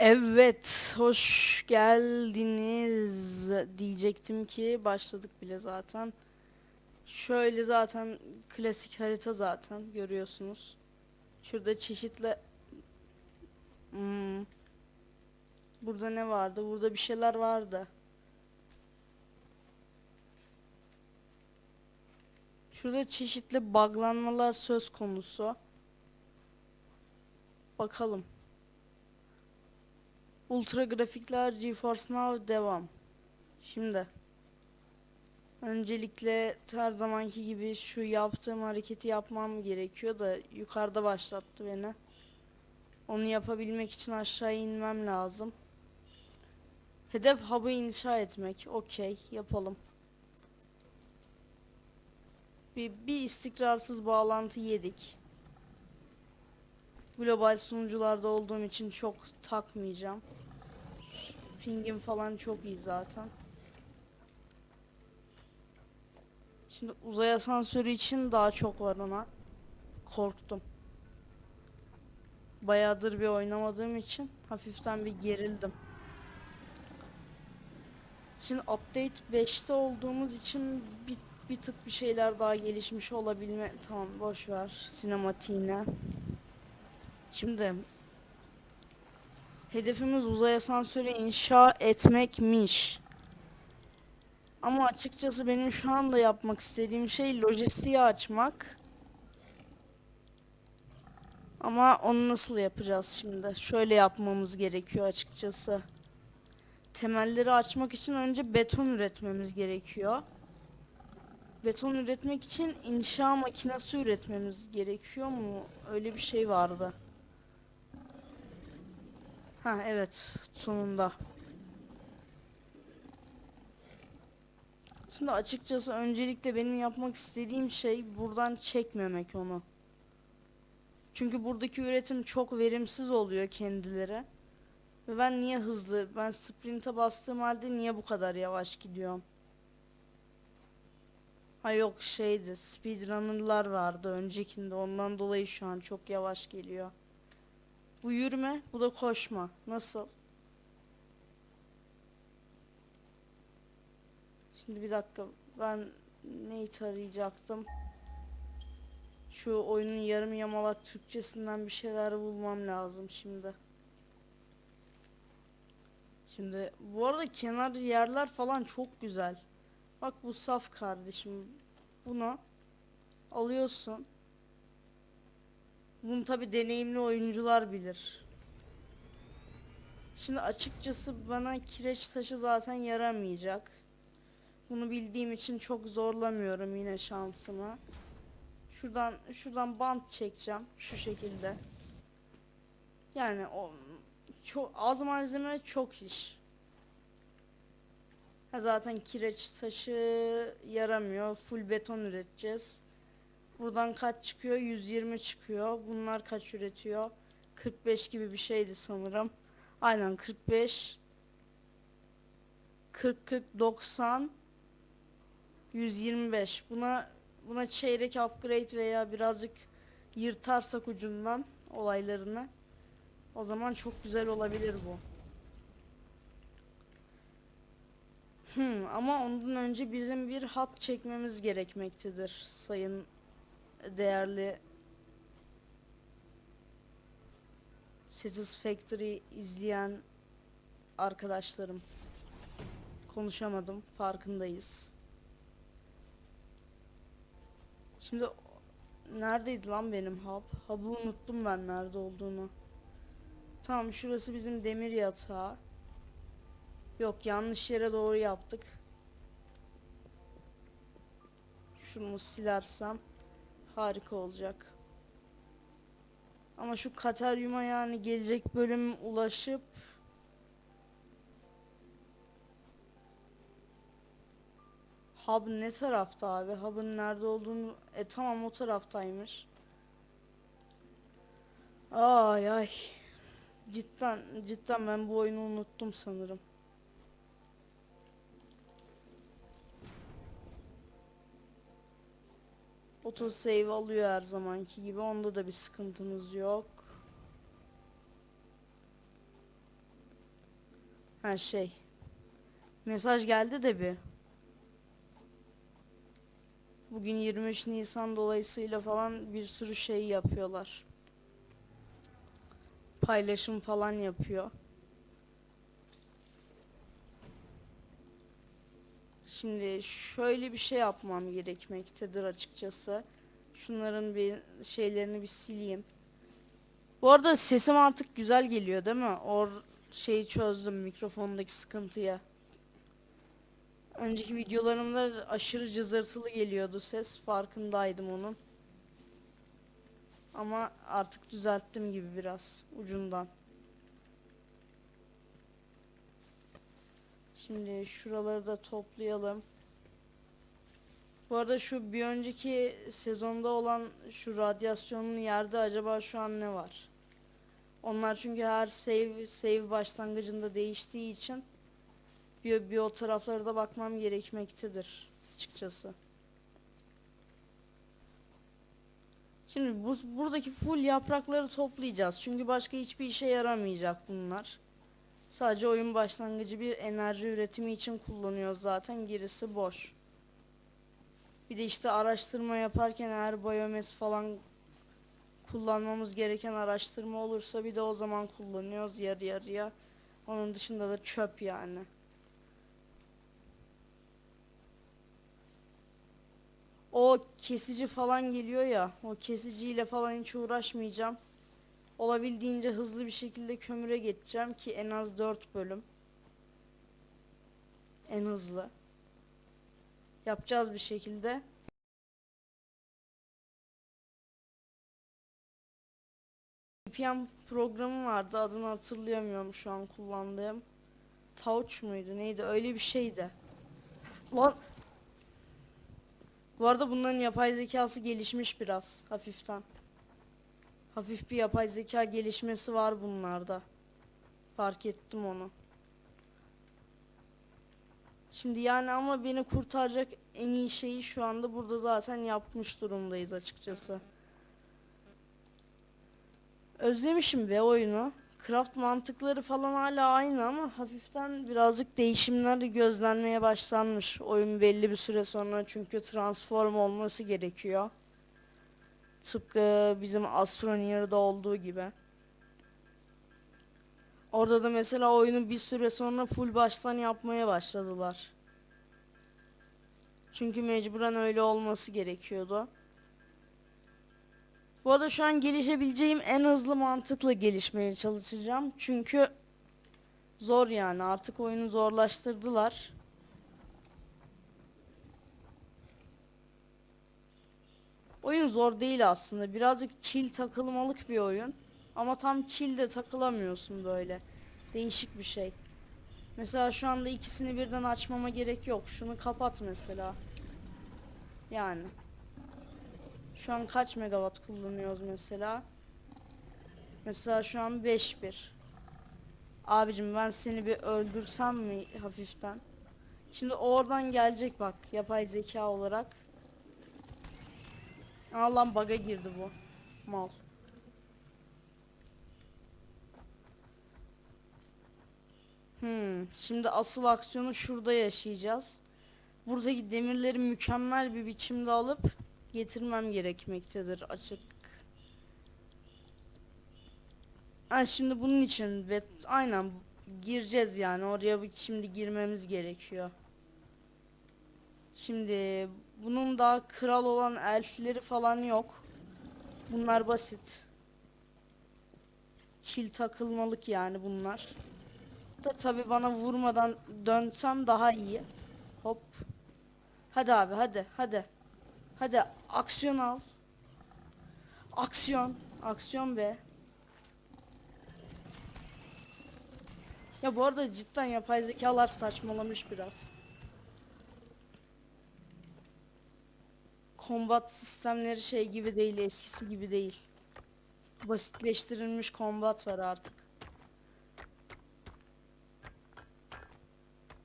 Evet, hoş geldiniz diyecektim ki başladık bile zaten. Şöyle zaten klasik harita zaten görüyorsunuz. Şurada çeşitli Hmm. Burada ne vardı? Burada bir şeyler vardı. Şurada çeşitli buglanmalar söz konusu. Bakalım. Ultra grafikler GeForce Now devam. Şimdi öncelikle her zamanki gibi şu yaptığım hareketi yapmam gerekiyor da yukarıda başlattı beni. Onu yapabilmek için aşağı inmem lazım. Hedef hub'ı inşa etmek. Okey, yapalım. Bir, bir istikrarsız bağlantı yedik. Global sunucularda olduğum için çok takmayacağım. Pingim falan çok iyi zaten. Şimdi uzay asansörü için daha çok var ona. Korktum. Bayağıdır bir oynamadığım için hafiften bir gerildim. Şimdi update 5'te olduğumuz için bir, bir tık bir şeyler daha gelişmiş olabilme... Tamam boş ver sinematiğine. Şimdi hedefimiz uzay asansörü inşa etmekmiş. Ama açıkçası benim şu anda yapmak istediğim şey lojistiği açmak. Ama onu nasıl yapacağız şimdi? Şöyle yapmamız gerekiyor açıkçası. Temelleri açmak için önce beton üretmemiz gerekiyor. Beton üretmek için inşa makinesi üretmemiz gerekiyor mu? Öyle bir şey vardı. Ha evet sonunda. Şimdi açıkçası öncelikle benim yapmak istediğim şey buradan çekmemek onu. Çünkü buradaki üretim çok verimsiz oluyor kendileri. Ve ben niye hızlı, ben sprint'e bastığım halde niye bu kadar yavaş gidiyorum? Ha yok şeydi, speedrunner'lar vardı öncekinde ondan dolayı şu an çok yavaş geliyor. Bu yürüme, bu da koşma. Nasıl? Şimdi bir dakika, ben neyi tarayacaktım? Şu oyunun yarım yamalak Türkçesinden bir şeyler bulmam lazım şimdi. Şimdi bu arada kenar yerler falan çok güzel. Bak bu saf kardeşim. Bunu alıyorsun. Bunu tabi deneyimli oyuncular bilir. Şimdi açıkçası bana kireç taşı zaten yaramayacak. Bunu bildiğim için çok zorlamıyorum yine şansımı. Şuradan şuradan bant çekeceğim şu şekilde. Yani o çok az malzeme çok iş. Ha zaten kireç taşı yaramıyor. Full beton üreteceğiz. Buradan kaç çıkıyor? 120 çıkıyor. Bunlar kaç üretiyor? 45 gibi bir şeydi sanırım. Aynen 45 40 40 90 125. Buna buna çeyrek upgrade veya birazcık yırtarsak ucundan olaylarını o zaman çok güzel olabilir bu. Hmm, ama ondan önce bizim bir hat çekmemiz gerekmektedir sayın değerli Satisfactory izleyen arkadaşlarım. Konuşamadım, farkındayız. Şimdi neredeydi lan benim hub? Hub'ı unuttum ben nerede olduğunu. Tamam şurası bizim demir yatağı. Yok yanlış yere doğru yaptık. Şunu silersem harika olacak. Ama şu Kateryum'a yani gelecek bölüm ulaşıp Hub ne tarafta abi? Hub'ın nerede olduğunu... E tamam o taraftaymış. Ay ay. Cidden cidden ben bu oyunu unuttum sanırım. Auto save alıyor her zamanki gibi. Onda da bir sıkıntımız yok. her şey. Mesaj geldi de bir. Bugün 23 Nisan dolayısıyla falan bir sürü şey yapıyorlar. Paylaşım falan yapıyor. Şimdi şöyle bir şey yapmam gerekmektedir açıkçası. Şunların bir şeylerini bir sileyim. Bu arada sesim artık güzel geliyor değil mi? Or şeyi çözdüm mikrofondaki sıkıntıyı. Önceki videolarımda aşırı cızırtılı geliyordu ses. Farkındaydım onun. Ama artık düzelttim gibi biraz ucundan. Şimdi şuraları da toplayalım. Bu arada şu bir önceki sezonda olan şu radyasyonun yerde acaba şu an ne var? Onlar çünkü her save save başlangıcında değiştiği için bir, bir o taraflara da bakmam gerekmektedir açıkçası. Şimdi bu, buradaki full yaprakları toplayacağız. Çünkü başka hiçbir işe yaramayacak bunlar. Sadece oyun başlangıcı bir enerji üretimi için kullanıyoruz zaten. Gerisi boş. Bir de işte araştırma yaparken eğer biyomes falan kullanmamız gereken araştırma olursa bir de o zaman kullanıyoruz yarı yarıya. Onun dışında da çöp yani. O kesici falan geliyor ya. O kesiciyle falan hiç uğraşmayacağım. Olabildiğince hızlı bir şekilde kömüre geçeceğim ki en az 4 bölüm. En hızlı. Yapacağız bir şekilde. VPN programı vardı adını hatırlayamıyorum şu an kullandığım. Touch muydu neydi öyle bir şeydi. Lan Bu arada bunların yapay zekası gelişmiş biraz hafiften. Hafif bir yapay zeka gelişmesi var bunlarda. Fark ettim onu. Şimdi yani ama beni kurtaracak en iyi şeyi şu anda burada zaten yapmış durumdayız açıkçası. Özlemişim be oyunu. Craft mantıkları falan hala aynı ama hafiften birazcık değişimler gözlenmeye başlanmış. Oyun belli bir süre sonra çünkü transform olması gerekiyor. Tıpkı bizim Astroneer'da olduğu gibi. Orada da mesela oyunu bir süre sonra full baştan yapmaya başladılar. Çünkü mecburen öyle olması gerekiyordu. Bu arada şu an gelişebileceğim en hızlı mantıkla gelişmeye çalışacağım. Çünkü zor yani artık oyunu zorlaştırdılar. Oyun zor değil aslında. Birazcık chill takılmalık bir oyun. Ama tam chill de takılamıyorsun böyle. Değişik bir şey. Mesela şu anda ikisini birden açmama gerek yok. Şunu kapat mesela. Yani. Şu an kaç megawatt kullanıyoruz mesela? Mesela şu an 5.1. Abicim ben seni bir öldürsem mi hafiften? Şimdi oradan gelecek bak yapay zeka olarak. Aa lan bug'a girdi bu. Mal. Hmm, şimdi asıl aksiyonu şurada yaşayacağız. Buradaki demirleri mükemmel bir biçimde alıp getirmem gerekmektedir açık. Ha şimdi bunun için ve aynen gireceğiz yani oraya şimdi girmemiz gerekiyor. Şimdi bunun daha kral olan elfleri falan yok. Bunlar basit. Çil takılmalık yani bunlar. Da tabi bana vurmadan dönsem daha iyi. Hop. Hadi abi hadi hadi. Hadi aksiyon al. Aksiyon. Aksiyon be. Ya bu arada cidden yapay zekalar saçmalamış biraz. Kombat sistemleri şey gibi değil, eskisi gibi değil. Basitleştirilmiş kombat var artık.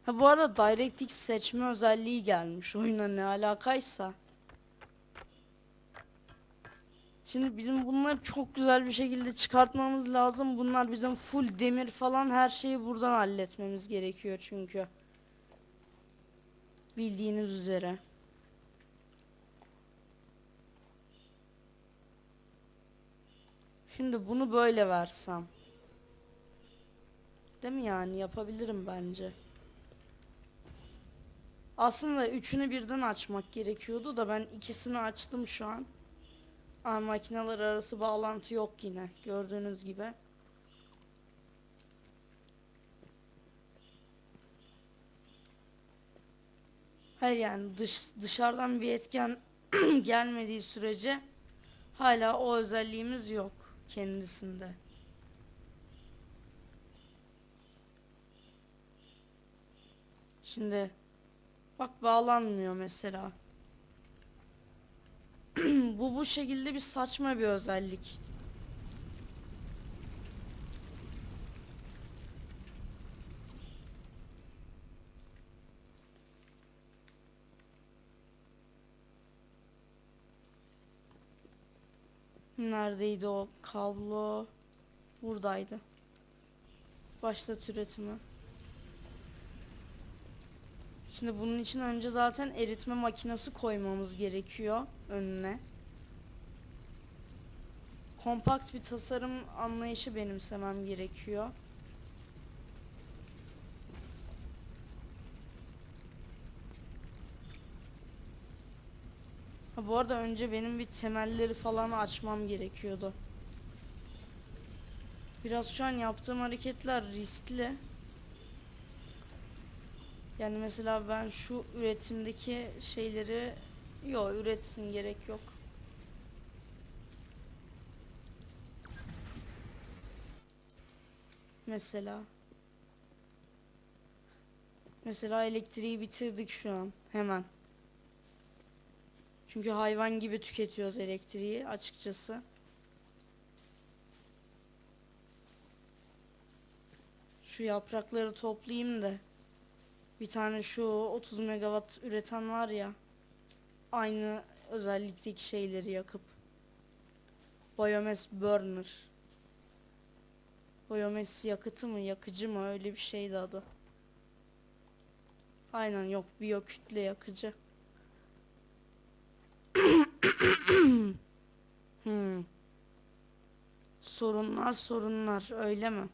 Ha bu arada DirectX seçme özelliği gelmiş oyuna ne alakaysa. Şimdi bizim bunları çok güzel bir şekilde çıkartmamız lazım. Bunlar bizim full demir falan her şeyi buradan halletmemiz gerekiyor çünkü. Bildiğiniz üzere. Şimdi bunu böyle versem. Değil mi yani yapabilirim bence. Aslında üçünü birden açmak gerekiyordu da ben ikisini açtım şu an. Aa, makineler arası bağlantı yok yine gördüğünüz gibi. Hayır yani dış, dışarıdan bir etken gelmediği sürece hala o özelliğimiz yok kendisinde. Şimdi bak bağlanmıyor mesela. bu bu şekilde bir saçma bir özellik. Neredeydi o kablo? Buradaydı. Başlat üretimi. Şimdi bunun için önce zaten eritme makinesi koymamız gerekiyor önüne. Kompakt bir tasarım anlayışı benimsemem gerekiyor. Bu arada önce benim bir temelleri falan açmam gerekiyordu. Biraz şu an yaptığım hareketler riskli. Yani mesela ben şu üretimdeki şeyleri yok üretsin gerek yok. Mesela Mesela elektriği bitirdik şu an hemen. Çünkü hayvan gibi tüketiyoruz elektriği açıkçası. Şu yaprakları toplayayım da bir tane şu 30 megawatt üreten var ya aynı özellikteki şeyleri yakıp biomass burner. Biomass yakıtı mı yakıcı mı? Öyle bir şeydi adı. Aynen yok biyo kütle yakıcı hmm. sorunlar sorunlar öyle mi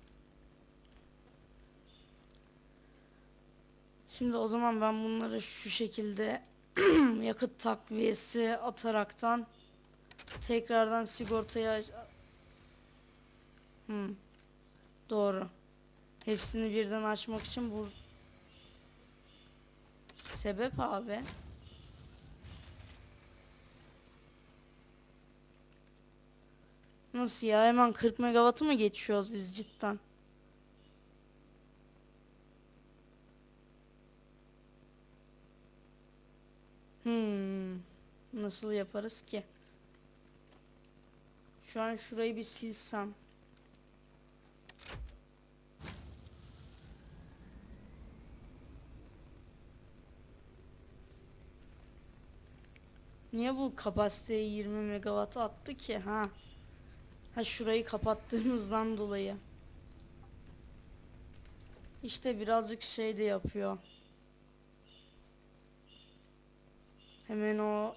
Şimdi o zaman ben bunları şu şekilde yakıt takviyesi ataraktan tekrardan sigortaya hmm. Doğru. Hepsini birden açmak için bu sebep abi. Nasıl ya hemen 40 megawattı mı geçiyoruz biz cidden? Hmm. Nasıl yaparız ki? Şu an şurayı bir silsem. Niye bu kapasiteyi 20 megawatt attı ki ha? Ha şurayı kapattığımızdan dolayı. İşte birazcık şey de yapıyor. Hemen o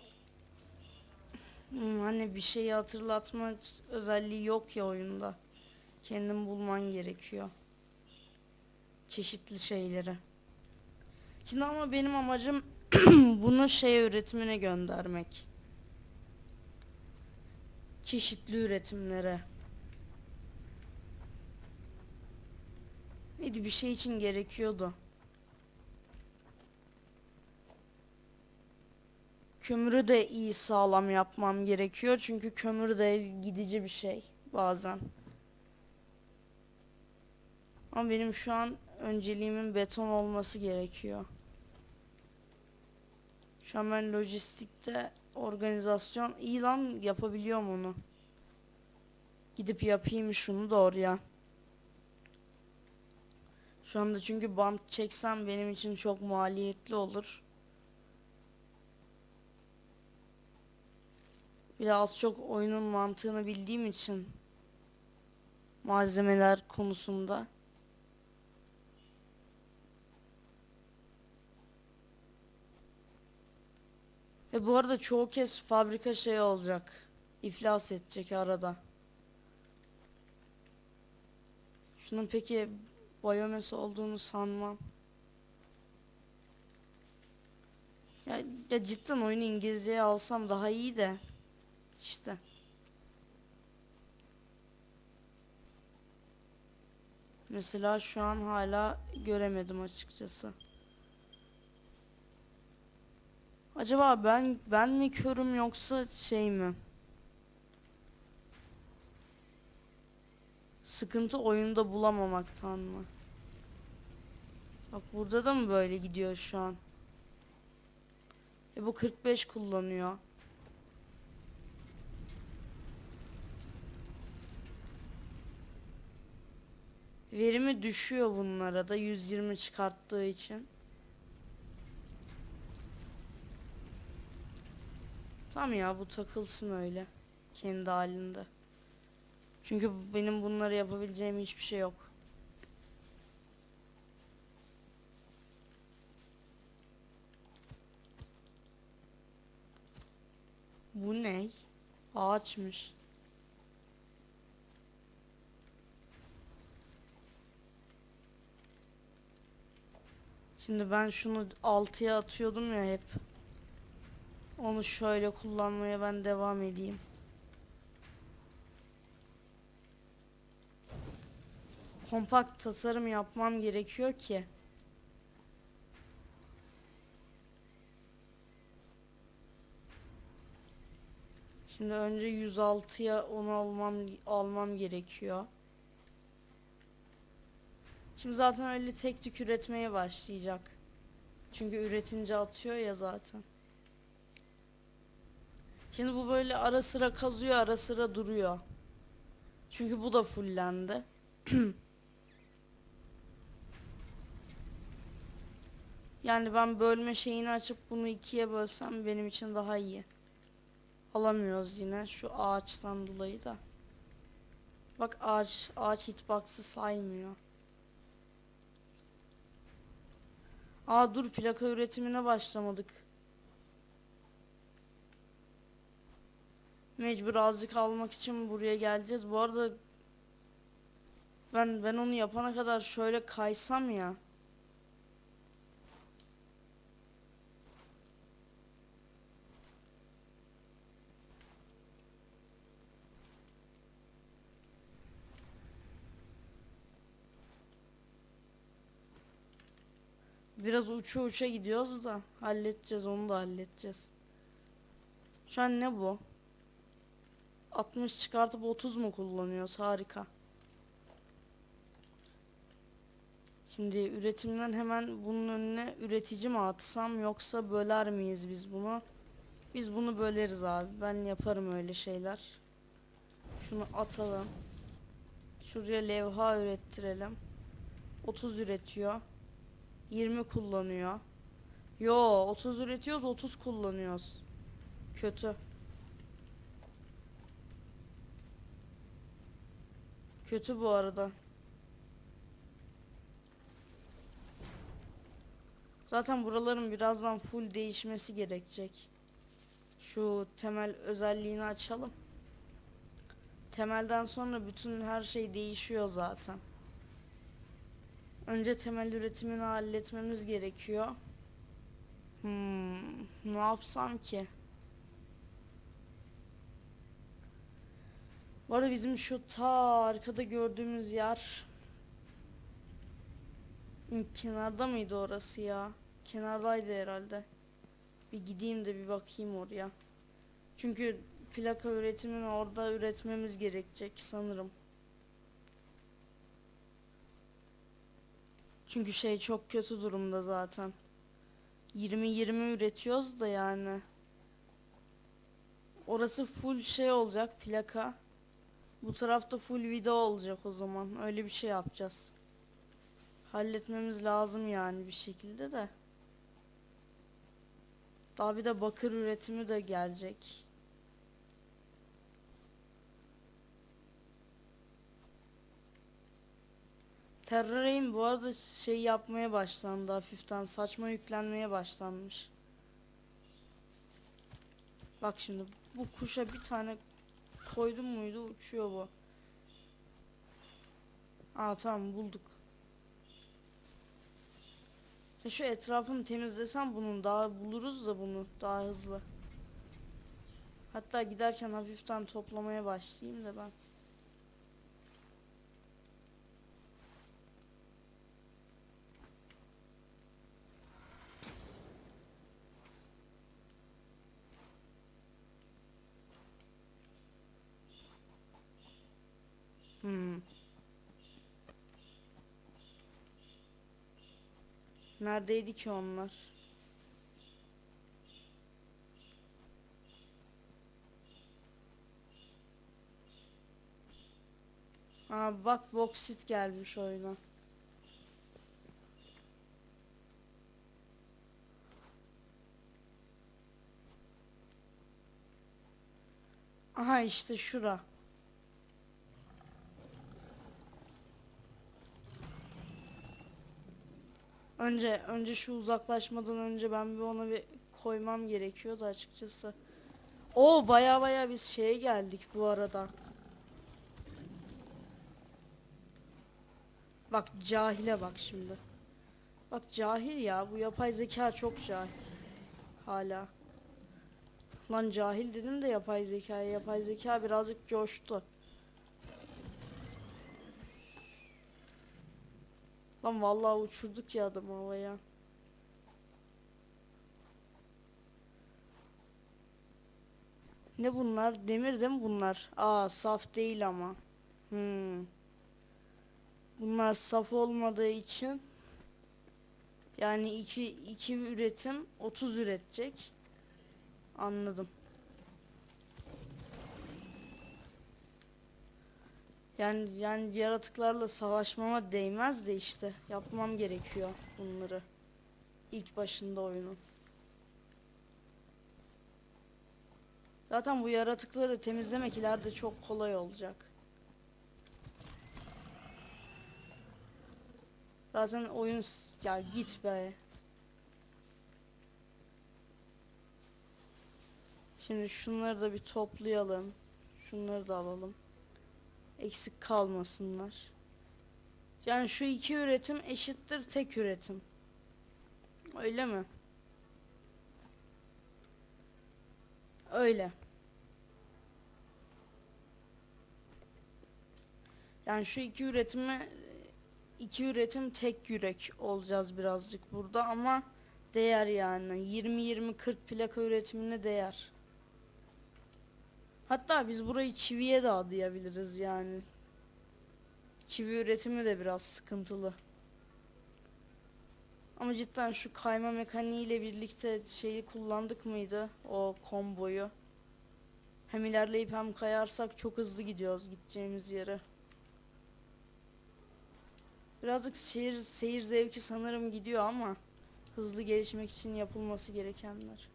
Hmm, hani bir şeyi hatırlatma özelliği yok ya oyunda. Kendin bulman gerekiyor. Çeşitli şeyleri. Şimdi ama benim amacım bunu şey üretimine göndermek. Çeşitli üretimlere. Neydi bir şey için gerekiyordu. Kömürü de iyi sağlam yapmam gerekiyor. Çünkü kömür de gidici bir şey bazen. Ama benim şu an önceliğimin beton olması gerekiyor. Şu an ben lojistikte organizasyon iyi lan yapabiliyorum onu. Gidip yapayım şunu da oraya. Şu anda çünkü bant çeksem benim için çok maliyetli olur. Bir de az çok oyunun mantığını bildiğim için malzemeler konusunda. Ve bu arada çoğu kez fabrika şey olacak. İflas edecek arada. Şunun peki biyomesi olduğunu sanmam. Ya, ya cidden oyunu İngilizceye alsam daha iyi de. İşte. Mesela şu an hala göremedim açıkçası. Acaba ben ben mi körüm yoksa şey mi? Sıkıntı oyunda bulamamaktan mı? Bak burada da mı böyle gidiyor şu an? E bu 45 kullanıyor. Verimi düşüyor bunlara da 120 çıkarttığı için. Tamam ya bu takılsın öyle. Kendi halinde. Çünkü benim bunları yapabileceğim hiçbir şey yok. Bu ne? Ağaçmış. Şimdi ben şunu 6'ya atıyordum ya hep. Onu şöyle kullanmaya ben devam edeyim. Kompakt tasarım yapmam gerekiyor ki. Şimdi önce 106'ya onu almam almam gerekiyor. Şimdi zaten öyle tek tük üretmeye başlayacak. Çünkü üretince atıyor ya zaten. Şimdi bu böyle ara sıra kazıyor, ara sıra duruyor. Çünkü bu da fullendi. yani ben bölme şeyini açıp bunu ikiye bölsem benim için daha iyi. Alamıyoruz yine şu ağaçtan dolayı da. Bak ağaç, ağaç hitbox'ı saymıyor. Aa dur plaka üretimine başlamadık. Mecbur azıcık almak için buraya geleceğiz. Bu arada ben ben onu yapana kadar şöyle kaysam ya. Biraz uça uça gidiyoruz da halledeceğiz onu da halledeceğiz. Şu an ne bu? 60 çıkartıp 30 mu kullanıyoruz? Harika. Şimdi üretimden hemen bunun önüne üretici mi atsam yoksa böler miyiz biz bunu? Biz bunu böleriz abi. Ben yaparım öyle şeyler. Şunu atalım. Şuraya levha ürettirelim. 30 üretiyor. 20 kullanıyor. Yo 30 üretiyoruz 30 kullanıyoruz. Kötü. Kötü bu arada. Zaten buraların birazdan full değişmesi gerekecek. Şu temel özelliğini açalım. Temelden sonra bütün her şey değişiyor zaten. Önce temel üretimini halletmemiz gerekiyor. Hmm, ne yapsam ki? Bu arada bizim şu ta arkada gördüğümüz yer kenarda mıydı orası ya? Kenardaydı herhalde. Bir gideyim de bir bakayım oraya. Çünkü plaka üretimini orada üretmemiz gerekecek sanırım. Çünkü şey çok kötü durumda zaten. 20-20 üretiyoruz da yani. Orası full şey olacak plaka. Bu tarafta full video olacak o zaman. Öyle bir şey yapacağız. Halletmemiz lazım yani bir şekilde de. Daha bir de bakır üretimi de gelecek. Terrarium bu arada şey yapmaya başlandı hafiften saçma yüklenmeye başlanmış. Bak şimdi bu kuşa bir tane koydum muydu uçuyor bu. Aa tamam bulduk. Şu etrafını temizlesem bunun daha buluruz da bunu daha hızlı. Hatta giderken hafiften toplamaya başlayayım da ben. Hmm. Neredeydi ki onlar? Aa bak boksit gelmiş oyuna. Aha işte şura. Önce önce şu uzaklaşmadan önce ben bir ona bir koymam gerekiyordu açıkçası. Oo baya baya biz şeye geldik bu arada. Bak cahile bak şimdi. Bak cahil ya bu yapay zeka çok cahil. Hala. Lan cahil dedim de yapay zekaya. Yapay zeka birazcık coştu. Lan vallahi uçurduk ya adamı havaya. Ne bunlar? Demir değil mi bunlar? Aa saf değil ama. Hmm. Bunlar saf olmadığı için yani iki, iki üretim 30 üretecek. Anladım. Yani yani yaratıklarla savaşmama değmez de işte yapmam gerekiyor bunları. İlk başında oyunun. Zaten bu yaratıkları temizlemek ileride çok kolay olacak. Zaten oyun ya git be. Şimdi şunları da bir toplayalım. Şunları da alalım. Eksik kalmasınlar. Yani şu iki üretim eşittir tek üretim. Öyle mi? Öyle. Yani şu iki üretimi iki üretim tek yürek olacağız birazcık burada ama değer yani 20-20-40 plaka üretimine değer. Hatta biz burayı çiviye de adayabiliriz yani. Çivi üretimi de biraz sıkıntılı. Ama cidden şu kayma mekaniği ile birlikte şeyi kullandık mıydı? O komboyu. Hem ilerleyip hem kayarsak çok hızlı gidiyoruz gideceğimiz yere. Birazcık seyir, seyir zevki sanırım gidiyor ama hızlı gelişmek için yapılması gerekenler.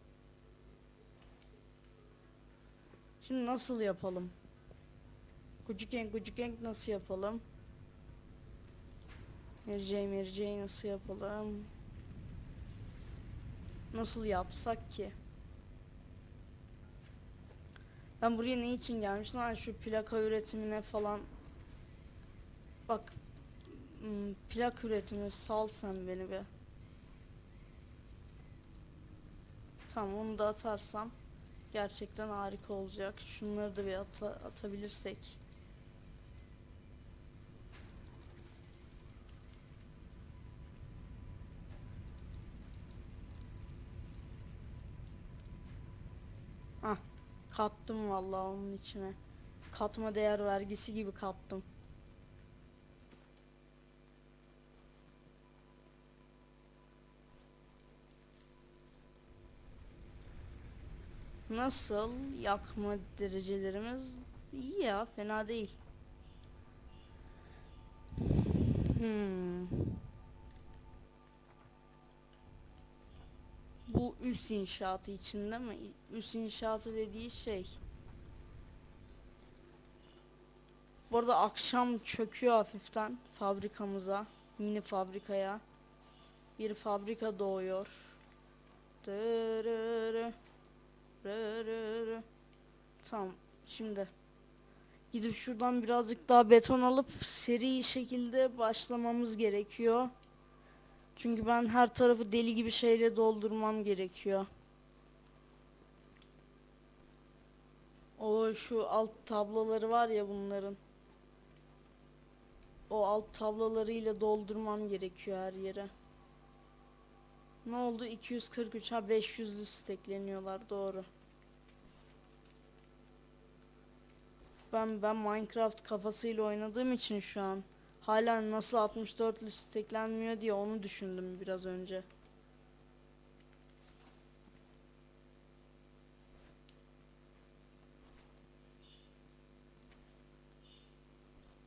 Şimdi nasıl yapalım? Kucukenk kucukenk nasıl yapalım? Merceği merceği nasıl yapalım? Nasıl yapsak ki? Ben buraya ne için gelmiştim? Ha, şu plaka üretimine falan. Bak. hmm, Plak üretimi sal sen beni be. Tamam onu da atarsam gerçekten harika olacak. Şunları da bir ata- atabilirsek. Ah, kattım vallahi onun içine. Katma değer vergisi gibi kattım. Nasıl yakma derecelerimiz iyi ya fena değil. Hmm. Bu üs inşaatı içinde mi? Üs inşaatı dediği şey. Bu arada akşam çöküyor hafiften fabrikamıza, mini fabrikaya. Bir fabrika doğuyor. Dırırı. Tamam, şimdi gidip şuradan birazcık daha beton alıp seri şekilde başlamamız gerekiyor. Çünkü ben her tarafı deli gibi şeyle doldurmam gerekiyor. O şu alt tabloları var ya bunların. O alt tablolarıyla doldurmam gerekiyor her yere. Ne oldu? 243 ha 500'lü stekleniyorlar doğru. Ben ben Minecraft kafasıyla oynadığım için şu an hala nasıl 64'lü steklenmiyor diye onu düşündüm biraz önce.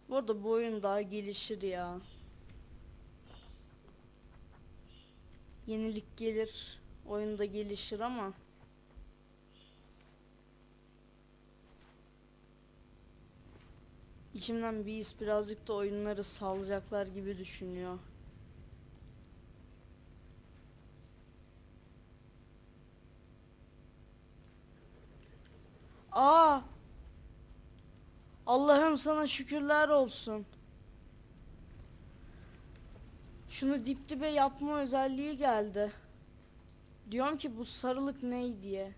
Bu arada bu oyun daha gelişir ya. Yenilik gelir, oyun da gelişir ama içimden bir his birazcık da oyunları salacaklar gibi düşünüyor. Aa! Allah'ım sana şükürler olsun. Şunu dip dibe yapma özelliği geldi. Diyorum ki bu sarılık ney diye.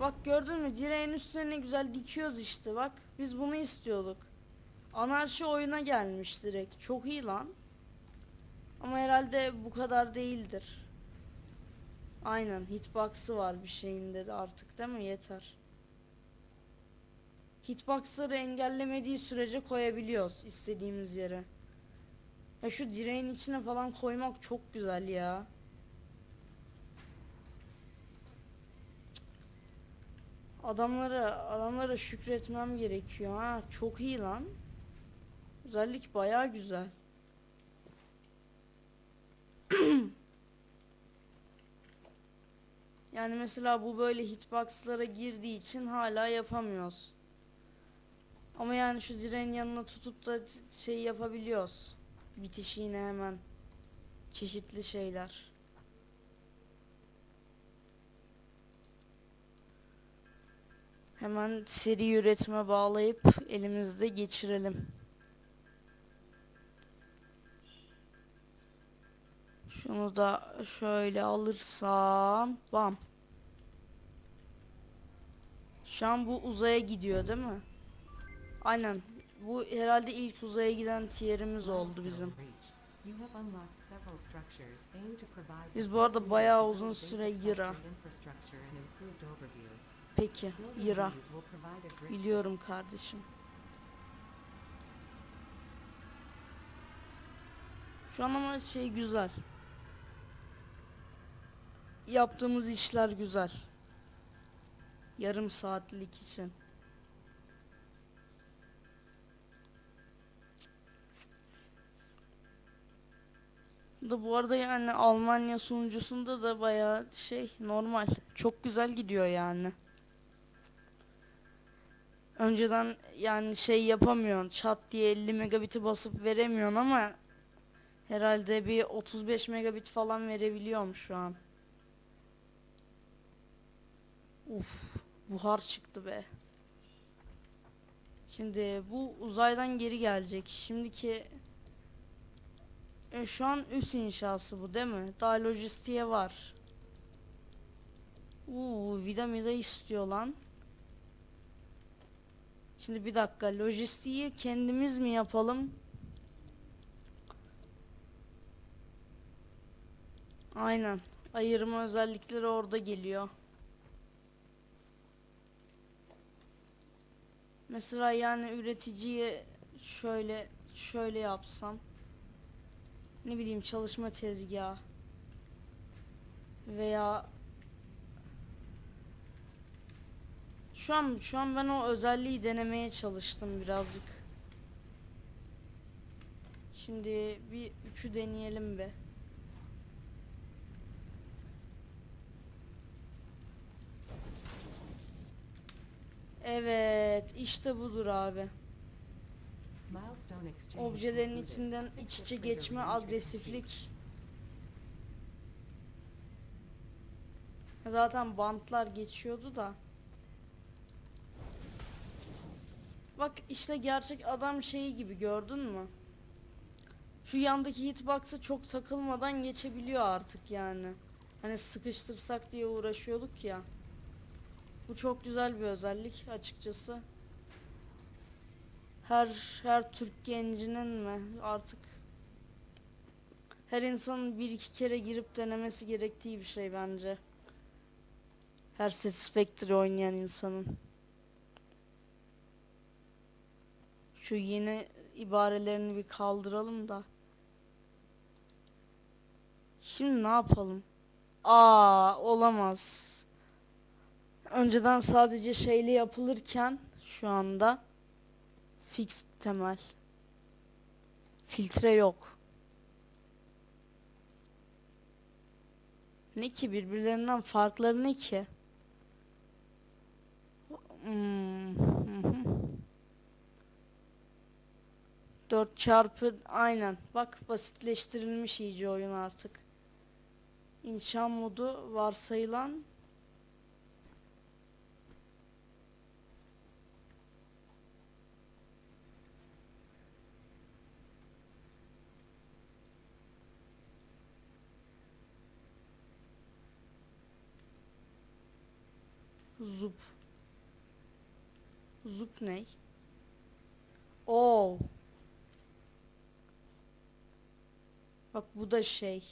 Bak gördün mü direğin üstüne ne güzel dikiyoruz işte bak. Biz bunu istiyorduk. Anarşi oyuna gelmiş direkt. Çok iyi lan. Ama herhalde bu kadar değildir. Aynen hitbox'ı var bir şeyinde de artık değil mi? Yeter. Hitbox'ları engellemediği sürece koyabiliyoruz istediğimiz yere. Ya şu direğin içine falan koymak çok güzel ya. Adamlara adamlara şükretmem gerekiyor ha. Çok iyi lan. Özellik bayağı güzel. yani mesela bu böyle hitbox'lara girdiği için hala yapamıyoruz. Ama yani şu direğin yanına tutup da şey yapabiliyoruz. Bitişiğine hemen. Çeşitli şeyler. Hemen seri üretime bağlayıp elimizde geçirelim. Şunu da şöyle alırsam bam. Şu an bu uzaya gidiyor değil mi? Aynen. Bu herhalde ilk uzaya giden tierimiz oldu bizim. Biz bu arada bayağı uzun süre Yıra. Peki, Yıra. Biliyorum kardeşim. Şu an ama şey güzel. Yaptığımız işler güzel. Yarım saatlik için. Da bu arada yani Almanya sunucusunda da bayağı şey normal. Çok güzel gidiyor yani. Önceden yani şey yapamıyorsun. Çat diye 50 megabit'i basıp veremiyorsun ama herhalde bir 35 megabit falan verebiliyorum şu an. Uf, buhar çıktı be. Şimdi bu uzaydan geri gelecek. Şimdiki e, şu an üst inşası bu değil mi? Daha lojistiğe var. Uuu vida mida istiyor lan. Şimdi bir dakika lojistiği kendimiz mi yapalım? Aynen. Ayırma özellikleri orada geliyor. Mesela yani üreticiye şöyle şöyle yapsam ne bileyim çalışma tezgahı veya şu an şu an ben o özelliği denemeye çalıştım birazcık. Şimdi bir üçü deneyelim be. Evet. İşte budur abi. Objelerin içinden iç içe geçme, agresiflik. Zaten bantlar geçiyordu da. Bak işte gerçek adam şeyi gibi gördün mü? Şu yandaki hitbox'a çok takılmadan geçebiliyor artık yani. Hani sıkıştırsak diye uğraşıyorduk ya. Bu çok güzel bir özellik açıkçası. Her her Türk gencinin mi artık her insanın bir iki kere girip denemesi gerektiği bir şey bence. Her Satisfactory oynayan insanın. Şu yeni ibarelerini bir kaldıralım da. Şimdi ne yapalım? Aa olamaz. Önceden sadece şeyli yapılırken şu anda fix temel. Filtre yok. Ne ki birbirlerinden farkları ne ki? Hmm. 4 çarpı aynen. Bak basitleştirilmiş iyice oyun artık. İnşa modu varsayılan Zup. Zup ne? Oo. Bak bu da şey.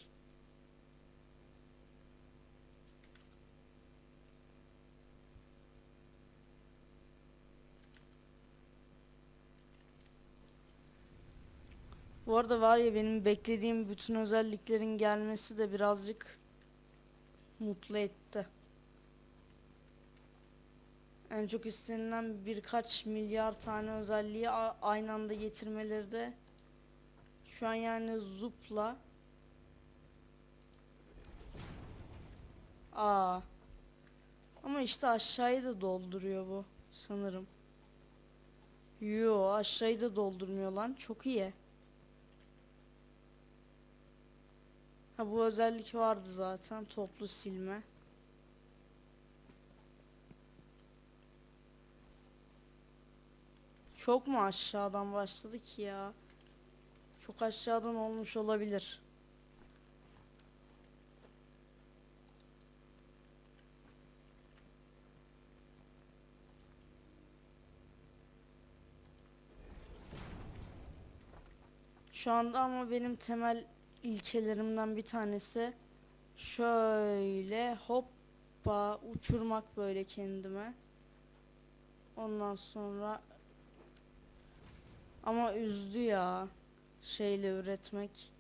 Bu arada var ya benim beklediğim bütün özelliklerin gelmesi de birazcık mutlu etti. En çok istenilen birkaç milyar tane özelliği aynı anda getirmeleri de şu an yani zupla Aa. Ama işte aşağıyı da dolduruyor bu sanırım. Yo aşağıyı da doldurmuyor lan. Çok iyi. Ha bu özellik vardı zaten. Toplu silme. Çok mu aşağıdan başladı ki ya? Çok aşağıdan olmuş olabilir. Şu anda ama benim temel ilkelerimden bir tanesi şöyle hoppa uçurmak böyle kendime. Ondan sonra ama üzdü ya şeyle üretmek.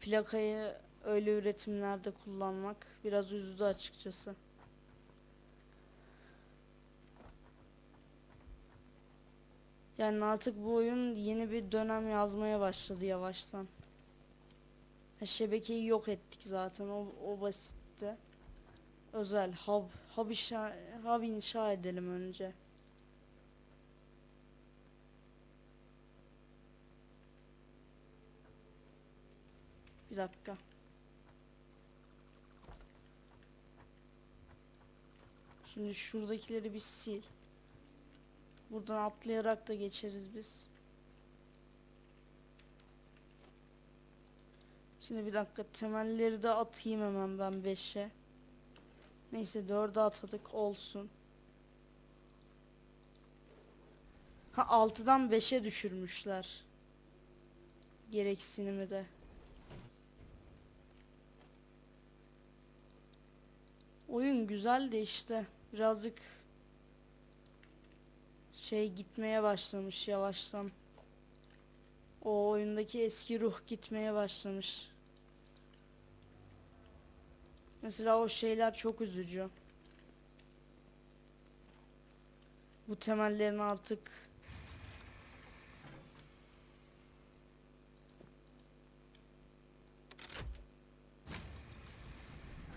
Plakayı öyle üretimlerde kullanmak biraz üzdü açıkçası. Yani artık bu oyun yeni bir dönem yazmaya başladı yavaştan. Şebekeyi yok ettik zaten o, o basitti. Özel hub, hub, inşa, hub inşa edelim önce. Bir dakika. Şimdi şuradakileri bir sil. Buradan atlayarak da geçeriz biz. Şimdi bir dakika temelleri de atayım hemen ben 5'e. Neyse 4'e atadık olsun. Ha 6'dan 5'e düşürmüşler. Gereksinimi de. Oyun güzel de işte birazcık şey gitmeye başlamış yavaştan. O oyundaki eski ruh gitmeye başlamış. Mesela o şeyler çok üzücü. Bu temellerin artık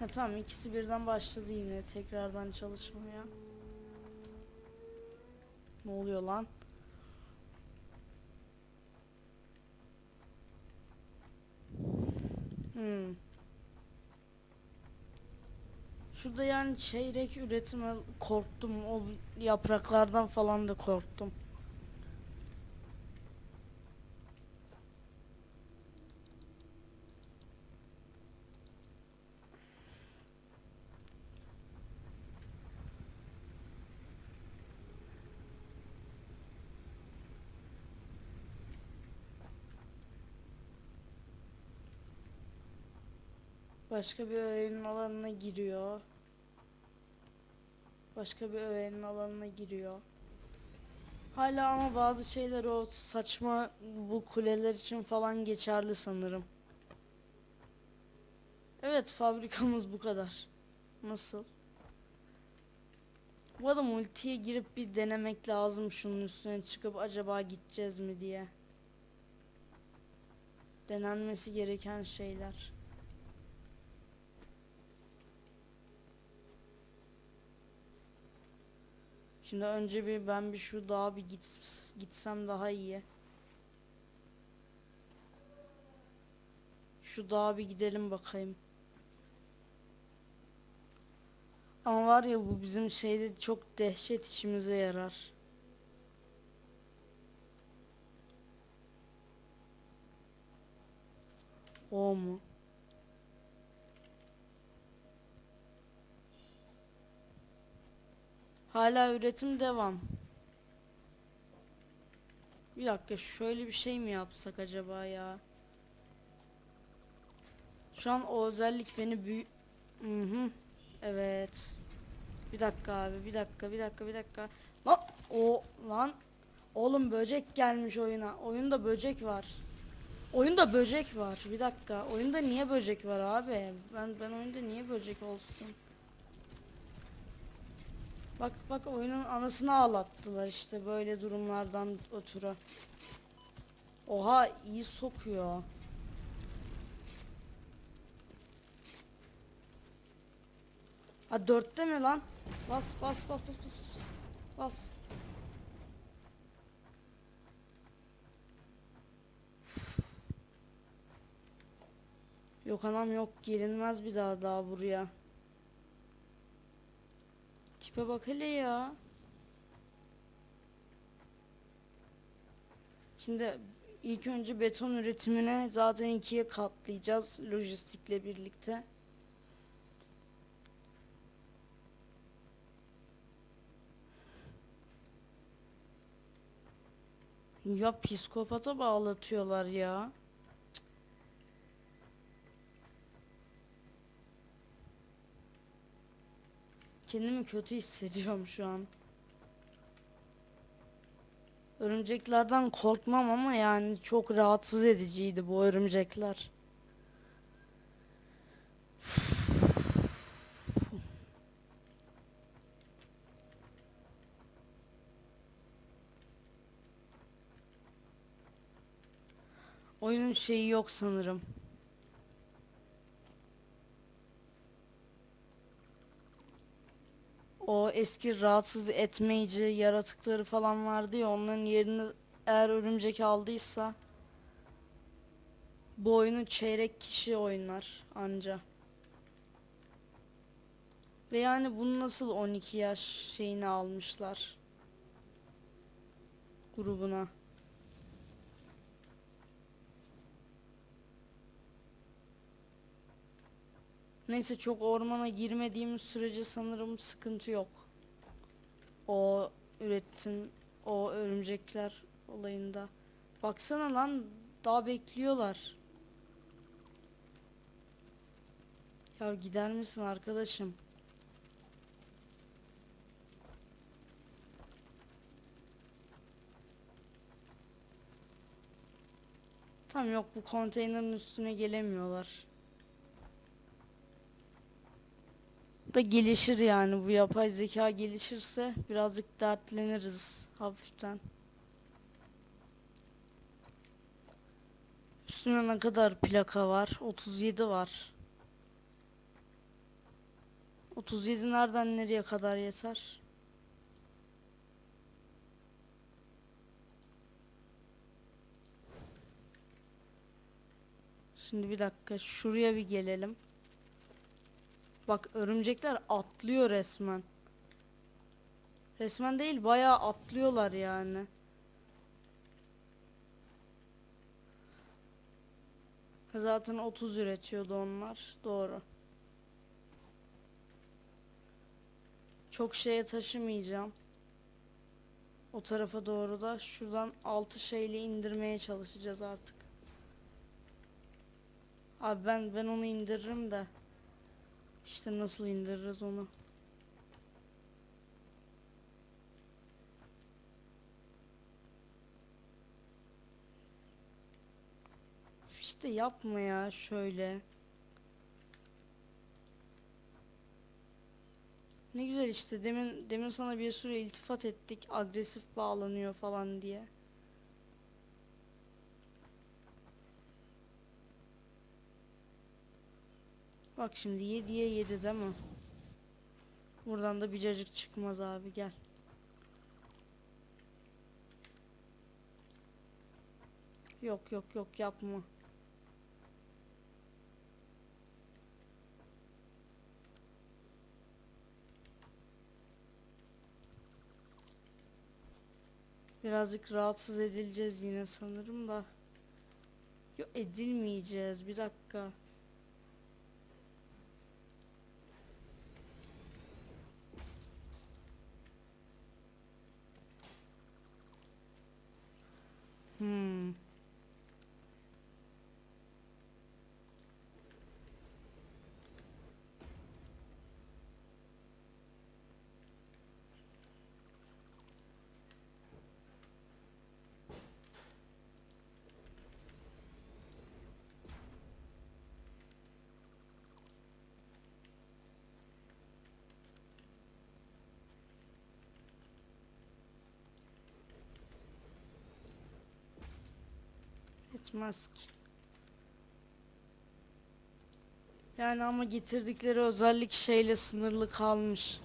Ha tamam ikisi birden başladı yine tekrardan çalışmaya. Ne oluyor lan? Hmm. Şurada yani çeyrek üretime korktum. O yapraklardan falan da korktum. Başka bir öğenin alanına giriyor. Başka bir öğenin alanına giriyor. Hala ama bazı şeyler o saçma bu kuleler için falan geçerli sanırım. Evet fabrikamız bu kadar. Nasıl? Bu arada multiye girip bir denemek lazım şunun üstüne çıkıp acaba gideceğiz mi diye. Denenmesi gereken şeyler. Şimdi önce bir ben bir şu dağa bir git, gitsem daha iyi. Şu dağa bir gidelim bakayım. Ama var ya bu bizim şeyde çok dehşet işimize yarar. O mu? Hala üretim devam. Bir dakika şöyle bir şey mi yapsak acaba ya? Şu an o özellik beni büyü... Hı hı. Evet. Bir dakika abi bir dakika bir dakika bir dakika. Lan o lan. Oğlum böcek gelmiş oyuna. Oyunda böcek var. Oyunda böcek var. Bir dakika. Oyunda niye böcek var abi? Ben ben oyunda niye böcek olsun? Bak bak oyunun anasını ağlattılar işte böyle durumlardan ötürü. Oha iyi sokuyor. Ha dörtte mi lan? Bas bas bas bas bas bas. Bas. Yok anam yok gelinmez bir daha daha buraya. Tipe bak hele ya. Şimdi ilk önce beton üretimine zaten ikiye katlayacağız lojistikle birlikte. Ya psikopata bağlatıyorlar ya. Kendimi kötü hissediyorum şu an. Örümceklerden korkmam ama yani çok rahatsız ediciydi bu örümcekler. Oyunun şeyi yok sanırım. O eski rahatsız etmeyici yaratıkları falan vardı ya onların yerini eğer örümcek aldıysa bu oyunu çeyrek kişi oynar anca. Ve yani bunu nasıl 12 yaş şeyini almışlar grubuna. Neyse çok ormana girmediğimiz sürece sanırım sıkıntı yok. O üretim, o örümcekler olayında. Baksana lan daha bekliyorlar. Ya gider misin arkadaşım? Tam yok bu konteynerin üstüne gelemiyorlar. da gelişir yani bu yapay zeka gelişirse birazcık dertleniriz hafiften. Üstüne ne kadar plaka var? 37 var. 37 nereden nereye kadar yeter? Şimdi bir dakika şuraya bir gelelim. Bak örümcekler atlıyor resmen. Resmen değil bayağı atlıyorlar yani. Zaten 30 üretiyordu onlar. Doğru. Çok şeye taşımayacağım. O tarafa doğru da şuradan 6 şeyle indirmeye çalışacağız artık. Abi ben ben onu indiririm de. İşte nasıl indiririz onu. İşte yapma ya şöyle. Ne güzel işte demin demin sana bir sürü iltifat ettik agresif bağlanıyor falan diye. Bak şimdi 7'ye 7 değil mi? Buradan da bir cacık çıkmaz abi gel. Yok yok yok yapma. Birazcık rahatsız edileceğiz yine sanırım da. Yok edilmeyeceğiz. Bir dakika. Hmm. Etmez ki. Yani ama getirdikleri özellik şeyle sınırlı kalmış.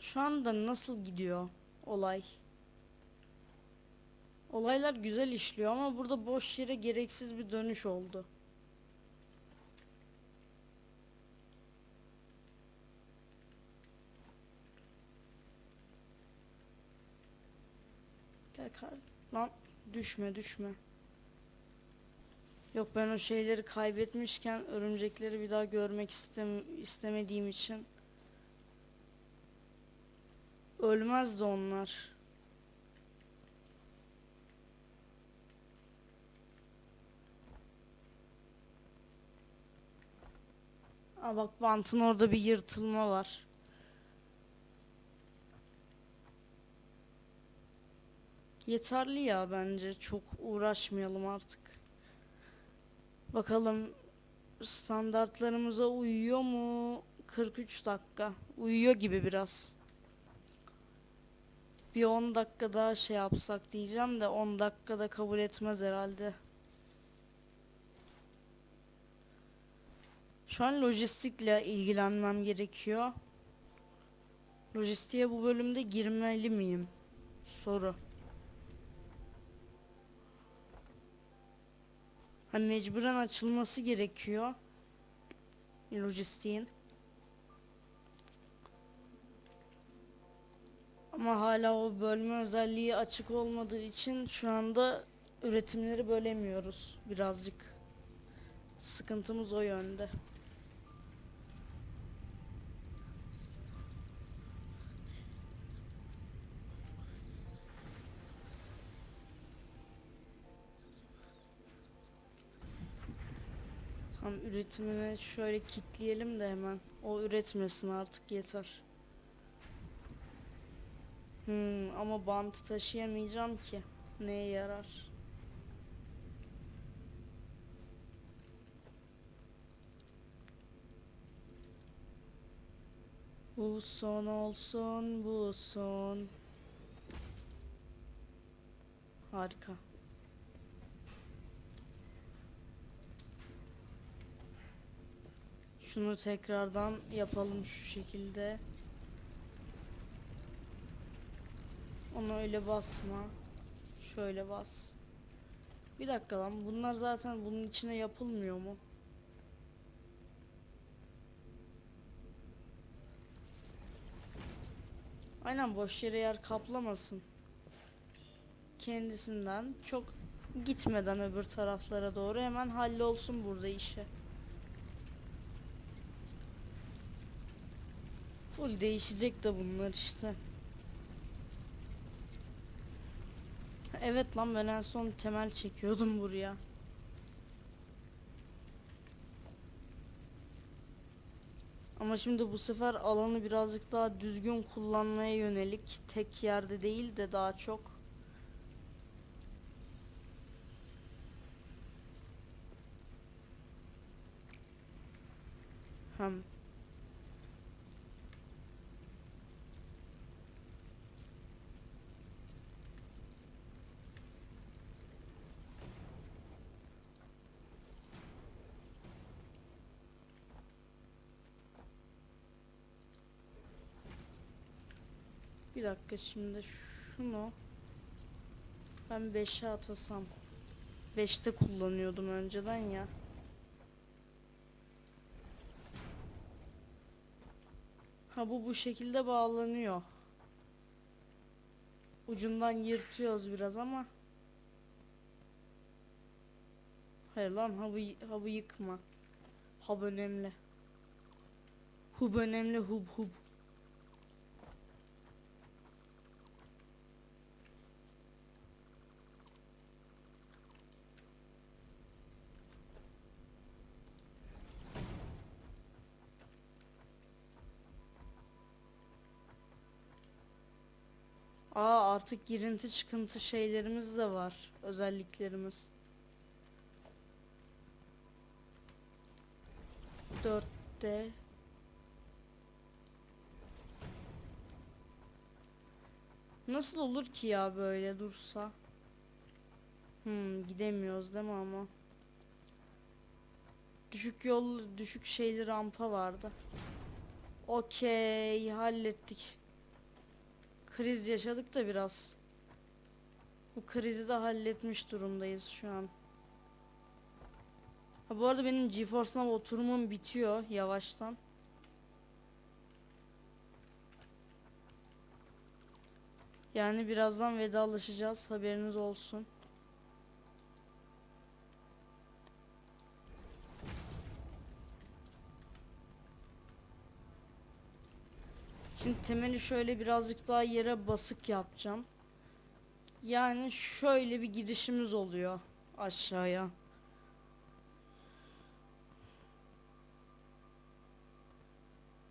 Şu anda nasıl gidiyor olay? Olaylar güzel işliyor ama burada boş yere gereksiz bir dönüş oldu. Gel kar. Lan düşme düşme. Yok ben o şeyleri kaybetmişken örümcekleri bir daha görmek istem istemediğim için ölmezdi onlar. Aa bak bantın orada bir yırtılma var. Yeterli ya bence. Çok uğraşmayalım artık. Bakalım standartlarımıza uyuyor mu? 43 dakika. Uyuyor gibi biraz. Bir 10 dakika daha şey yapsak diyeceğim de 10 dakikada kabul etmez herhalde. Şu an lojistikle ilgilenmem gerekiyor. Lojistiğe bu bölümde girmeli miyim? Soru. Hani mecburen açılması gerekiyor. Lojistiğin. Ama hala o bölme özelliği açık olmadığı için şu anda üretimleri bölemiyoruz birazcık. Sıkıntımız o yönde. Tam üretimini şöyle kitleyelim de hemen. O üretmesin artık yeter. Hmm, ama bantı taşıyamayacağım ki. Neye yarar? Bu son olsun, bu son. Harika. Şunu tekrardan yapalım şu şekilde. Onu öyle basma. Şöyle bas. Bir dakika lan bunlar zaten bunun içine yapılmıyor mu? Aynen boş yere yer kaplamasın. Kendisinden çok gitmeden öbür taraflara doğru hemen hallolsun burada işi. Full değişecek de bunlar işte. Evet lan ben en son temel çekiyordum buraya. Ama şimdi bu sefer alanı birazcık daha düzgün kullanmaya yönelik tek yerde değil de daha çok hem Bir dakika şimdi şunu ben 5'e atasam 5'te kullanıyordum önceden ya. Ha bu bu şekilde bağlanıyor. Ucundan yırtıyoruz biraz ama. Hayır lan habı, habı yıkma. Hub önemli. Hub önemli hub hub. Aa artık girinti çıkıntı şeylerimiz de var. Özelliklerimiz. 4'te Nasıl olur ki ya böyle dursa? Hmm, gidemiyoruz değil mi ama? Düşük yol, düşük şeyli rampa vardı. Okey, hallettik. Kriz yaşadık da biraz. Bu krizi de halletmiş durumdayız şu an. Ha bu arada benim GeForce Now oturumum bitiyor yavaştan. Yani birazdan vedalaşacağız haberiniz olsun. Şimdi temeli şöyle birazcık daha yere basık yapacağım. Yani şöyle bir girişimiz oluyor aşağıya.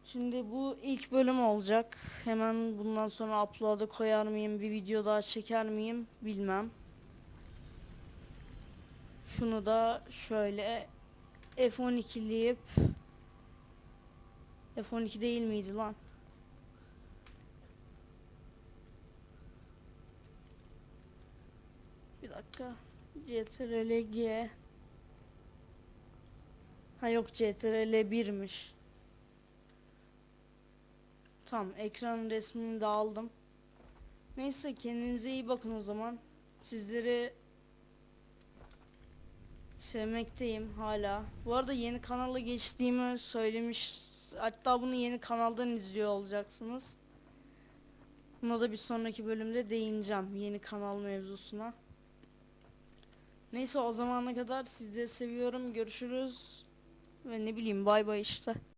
Şimdi bu ilk bölüm olacak. Hemen bundan sonra upload'a koyar mıyım, bir video daha çeker miyim bilmem. Şunu da şöyle F12'leyip F12 değil miydi lan? Bir dakika. CTRL G. Ha yok CTRL 1'miş. Tamam ekran resmini de aldım. Neyse kendinize iyi bakın o zaman. Sizleri sevmekteyim hala. Bu arada yeni kanala geçtiğimi söylemiş. Hatta bunu yeni kanaldan izliyor olacaksınız. Buna da bir sonraki bölümde değineceğim yeni kanal mevzusuna. Neyse o zamana kadar sizleri seviyorum. Görüşürüz. Ve ne bileyim bay bay işte.